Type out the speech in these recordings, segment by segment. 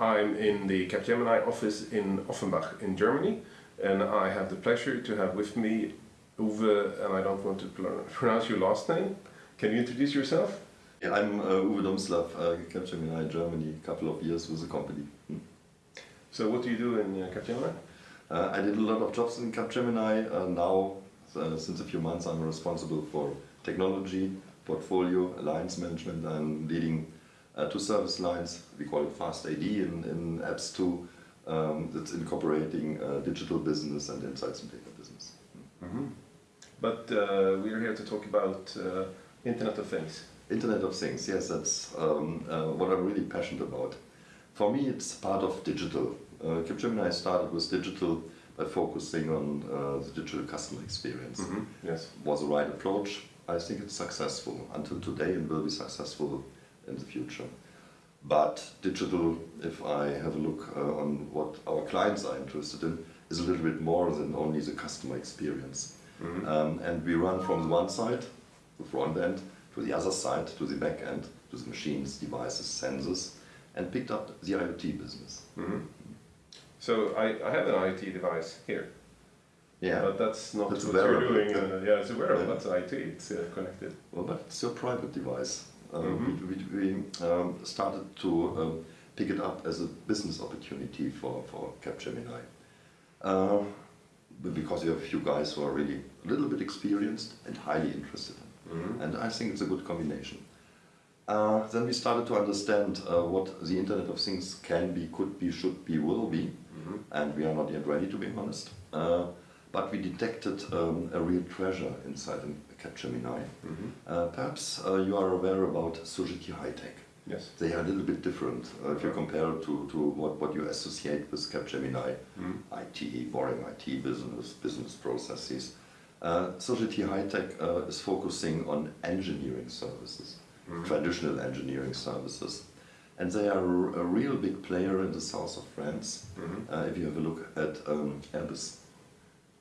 I'm in the Capgemini office in Offenbach in Germany, and I have the pleasure to have with me Uwe, and I don't want to pronounce your last name. Can you introduce yourself? Yeah, I'm uh, Uwe Dumslaff, uh, Capgemini Germany, a couple of years with the company. Hmm. So what do you do in uh, Capgemini? Uh, I did a lot of jobs in Capgemini. Uh, now, uh, since a few months, I'm responsible for technology, portfolio, alliance management. I'm leading uh, two service lines. We call it Fast AD in, in Apps 2. Um, that's incorporating uh, digital business and insights and data business. Mm -hmm. But uh, we're here to talk about uh, Internet of Things. Internet of Things, yes, that's um, what I'm really passionate about. For me, it's part of digital. Uh, Capgemini started with digital by focusing on uh, the digital customer experience. Mm -hmm. Yes, was the right approach. I think it's successful until today and will be successful in the future. But digital, if I have a look uh, on what our clients are interested in, is a little bit more than only the customer experience. Mm -hmm. um, and we run from the one side, the front end, to the other side, to the back end, to the machines, devices, sensors, and picked up the IoT business. Mm -hmm. So I, I have an IoT device here. Yeah, but that's not that's what you're doing. Uh, yeah, it's a wearable. Yeah. That's IT. It's uh, connected. Well, but it's your private device. Um, mm -hmm. We, we, we um, started to um, pick it up as a business opportunity for for Capgemini. Uh, because you have a few guys who are really a little bit experienced and highly interested. Mm -hmm. And I think it's a good combination. Uh, then we started to understand uh, what the Internet of Things can be, could be, should be, will be, mm -hmm. and we are not yet ready to be honest. Uh, but we detected um, a real treasure inside Capgemini. Mm -hmm. uh, perhaps uh, you are aware about Sogeti High Tech. Yes. They are a little bit different uh, if you compare to, to what, what you associate with Capgemini, mm. IT, boring IT business, business processes. Uh, Sogeti High Tech uh, is focusing on engineering services, mm. traditional engineering services. And they are a real big player in the south of France. Mm -hmm. uh, if you have a look at um, Airbus,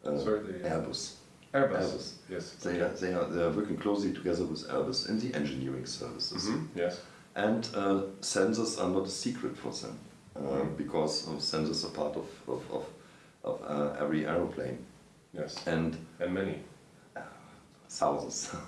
uh, Sorry, the, Airbus. Airbus. Airbus. Yes. They are they are they are working closely together with Airbus in the engineering services. Mm -hmm. Yes. And uh, sensors are not a secret for them uh, mm -hmm. because sensors are part of of, of, of uh, every aeroplane. Yes. And and many. thousands.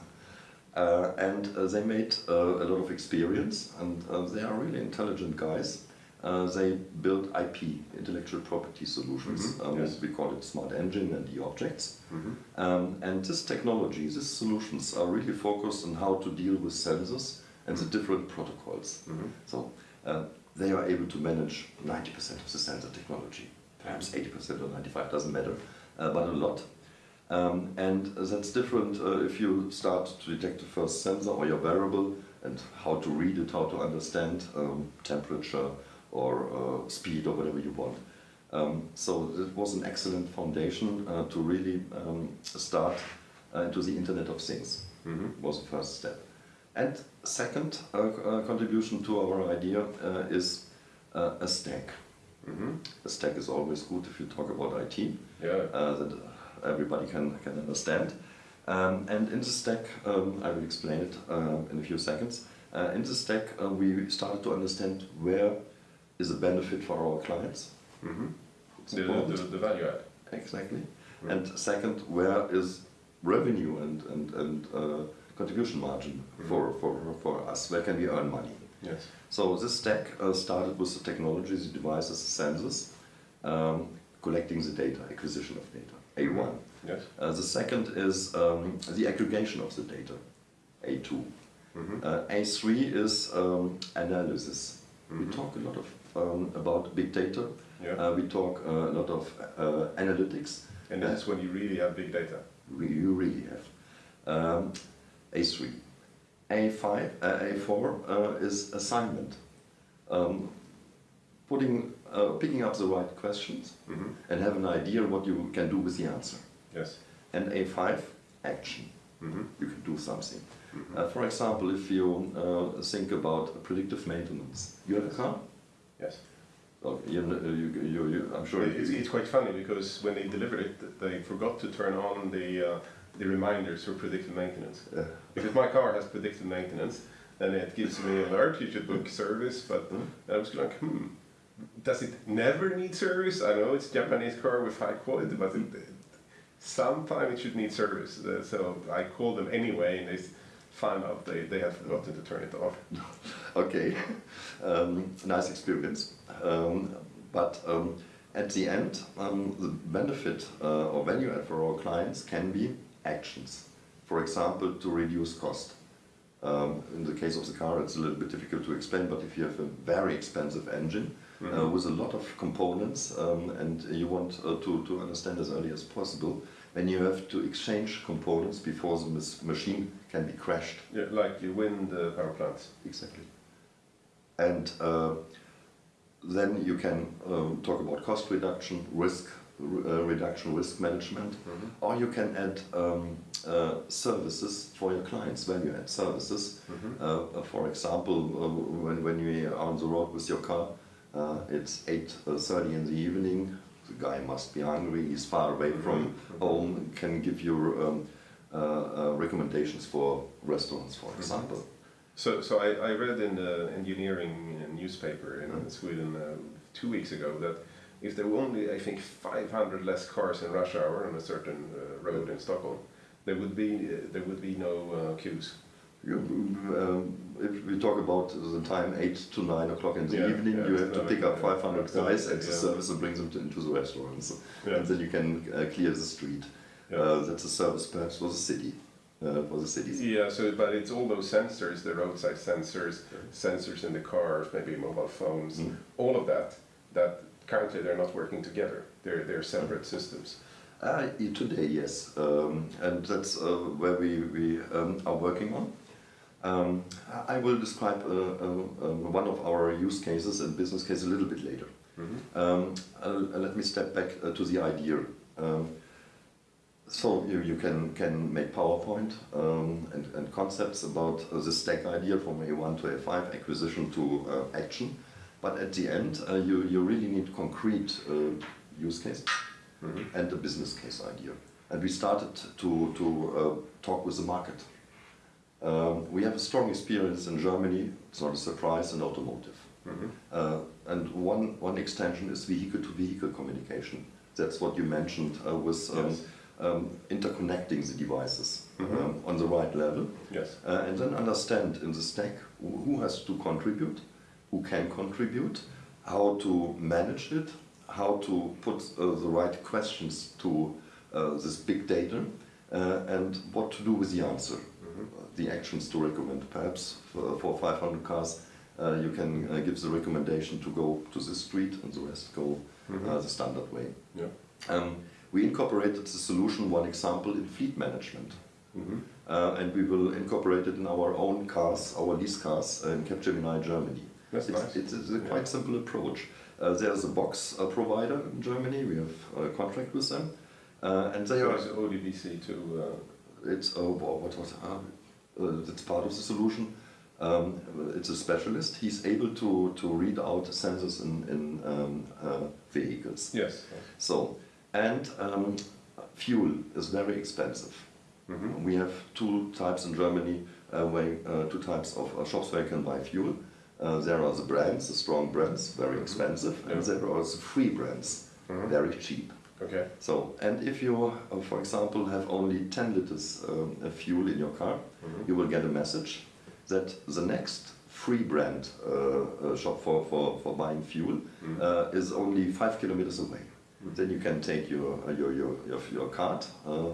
Uh, and they made a lot of experience, and they are really intelligent guys. Uh, they build IP, intellectual property solutions. Mm -hmm. um, yes. We call it Smart Engine and e-objects. Mm -hmm. um, and this technology, these solutions are really focused on how to deal with sensors and the different protocols. Mm -hmm. So uh, they are able to manage 90% of the sensor technology, perhaps 80% or 95, doesn't matter, uh, but a lot. Um, and that's different uh, if you start to detect the first sensor or your wearable and how to read it, how to understand um, temperature, or uh, speed or whatever you want. Um, so it was an excellent foundation uh, to really um, start uh, into the Internet of Things. Mm -hmm. Was the first step. And second uh, uh, contribution to our idea uh, is a stack. Mm -hmm. A stack is always good if you talk about IT, yeah. that everybody can, can understand. Um, and in the stack, um, I will explain it in a few seconds. in the stack, we started to understand where is a benefit for our clients. Mm -hmm. the, the, the, value add. Exactly. Mm. And second, where is revenue and, and, and uh, contribution margin mm. for, for, for us? Where can we earn money? Yes. So this stack uh, started with the technologies, the devices, the sensors, um, collecting the data, acquisition of data, A1. Mm-hmm. Yes. Uh, the second is um, the aggregation of the data, A2. -hmm. Uh, A3 is um, analysis. -hmm. We talk a lot of um, about big data. Yeah. Uh, we talk uh, a lot of uh, analytics. And that's when you really have big data. You really have. Um, A3. A5, A4 is assignment. Um, putting, picking up the right questions mm -hmm. and have an idea what you can do with the answer. Yes. And A5, action. Mm -hmm. You can do something. Mm -hmm. uh, for example, if you uh, think about predictive maintenance, you have a car, Yes. Well, you, you, you, you, I'm sure it's, it's quite funny because when they delivered it, they forgot to turn on the uh, the reminders for predictive maintenance. Yeah. Because my car has predictive maintenance, and it gives me an alert. You should book service, but mm. I was like, hmm, does it never need service? I know it's Japanese car with high quality, but it, sometime it should need service. Uh, so I called them anyway, and they found out they, they had forgotten to turn it off. Okay, um, nice experience. Um, but um, at the end, um, the benefit uh, or value add for our clients can be actions. For example, to reduce cost. Um, in the case of the car, it's a little bit difficult to explain, but if you have a very expensive engine uh, with a lot of components um, and you want uh, to, to understand as early as possible, then you have to exchange components before the machine can be crashed. Yeah, like you win the power plants. Exactly. And uh, then you can um, talk about cost reduction, risk uh, reduction, risk management, or you can add um, uh, services for your clients, value add services. Uh, uh, for example, uh, when, when you are on the road with your car, uh, it's 8.30 in the evening, the guy must be hungry, he's far away from home, can give you um, uh, uh, recommendations for restaurants, for example. So, so I, I read in the engineering newspaper in Sweden uh, two weeks ago that if there were only, I think, 500 less cars in rush hour on a certain uh, road in Stockholm, there would be uh, there would be no uh, queues. You, um, if we talk about the time 8 to 9 o'clock in the Yeah, evening, yeah, you have to pick up 500 it's not guys at the yeah. service and bring them to, into the restaurants. And then you can uh, clear the street. Uh, that's a service perhaps for the city, uh, for the cities. Yeah, so but it's all those sensors, the roadside sensors, sensors in the cars, maybe mobile phones, Mm. all of that. That currently they're not working together. They're they're separate systems. Uh, today, yes, um, and that's uh, where we, we um, are working on. Um, I will describe uh, uh, um, one of our use cases and business case a little bit later. Um, uh, let me step back uh, to the idea. Um, so you, you can, can make PowerPoint um, and, and concepts about uh, the stack idea from A1 to A5, acquisition to uh, action. But at the end, uh, you, you really need concrete uh, use cases and a business case idea. And we started to, to uh, talk with the market. Um, we have a strong experience in Germany, it's not a surprise, in automotive. Uh, and one, one extension is vehicle to vehicle communication. That's what you mentioned uh, with um, Yes. Um, interconnecting the devices Mhm. um, on the right level. Yes. Uh, and then understand in the stack who has to contribute, who can contribute, how to manage it, how to put uh, the right questions to uh, this big data, uh, and what to do with the answer. Uh, the actions to recommend. Perhaps for, for 500 cars, uh, you can give the recommendation to go to this street and the rest go uh, the standard way. Yeah. Um, we incorporated the solution, one example, in fleet management. Mhm. Uh, and we will incorporate it in our own cars, our lease cars uh, in Capgemini, Germany. That's it's, nice. it's, it's a Yeah. quite simple approach. Uh, there's a box uh, provider in Germany, we have a contract with them, uh, and they So are, it's ODBC to. Uh, it's, wha- what was, uh, it's part of the solution. Um, it's a specialist, he's able to, to read out sensors in, in um, uh, vehicles. yes. So, and um, fuel is very expensive. Mhm. We have two types in Germany, uh, where, uh, two types of uh, shops where you can buy fuel. Uh, there are the brands, the strong brands, very expensive, and Yeah. there are the free brands, Mhm. very cheap. Okay. So, and if you, uh, for example, have only 10 liters um, of fuel in your car, Mhm. you will get a message that the next free brand shop for, for, for buying fuel Mhm. uh, is only five kilometers away. Then you can take your, uh, your, your, your, your card. Uh,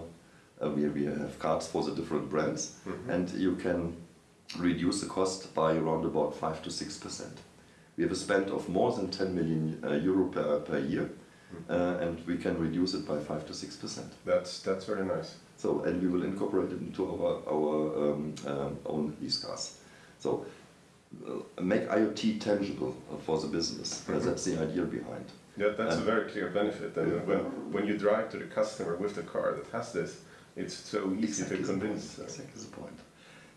uh, we, we have cards for the different brands, Mhm. and you can reduce the cost by around about 5 to 6 percent. We have a spend of more than 10 million uh, euro per, per year, uh, and we can reduce it by 5 to 6 percent. That's that's very nice. So, and we will incorporate it into our, our um, um, own lease cars. So, uh, make IoT tangible uh, for the business. Uh, Mhm. that's the idea behind. Yeah, that's a very clear benefit. And Yeah. when, when you drive to the customer with the car that has this, it's so easy Exactly to the convince. uh, Exactly the point.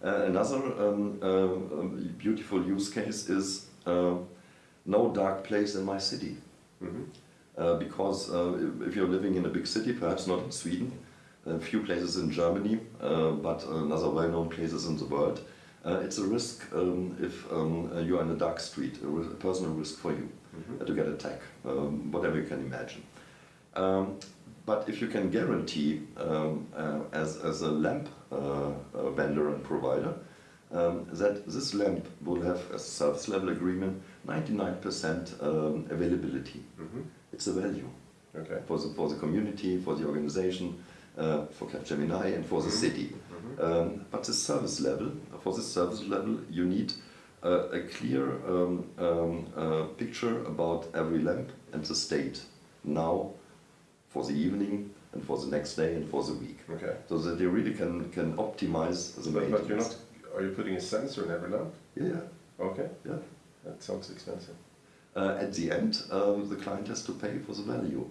Uh, another um, uh, um, beautiful use case is uh, no dark place in my city. mhm. Uh, because uh, if- if you're living in a big city, perhaps not in Sweden, a few places in Germany, uh, but another well-known places in the world, Uh, it's a risk um, if um, uh, you are in a dark street, a, a personal risk for you uh, to get attacked, um, whatever you can imagine. Um, but if you can guarantee um, uh, as, as a lamp uh, vendor and provider um, that this lamp will have a service level agreement 99% um, availability, Mhm. it's a value Okay. for the, for the community, for the organization, uh, for Capgemini and for the city. Um, but the service level, for the service level, you need uh, a clear um, um, uh, picture about every lamp and the state now, for the evening, and for the next day, and for the week. Okay. So that you really can, can optimize the But, but you're not. Are you putting a sensor in every lamp? Yeah, yeah, Okay. yeah. That sounds expensive. Uh, at the end, um, the client has to pay for the value.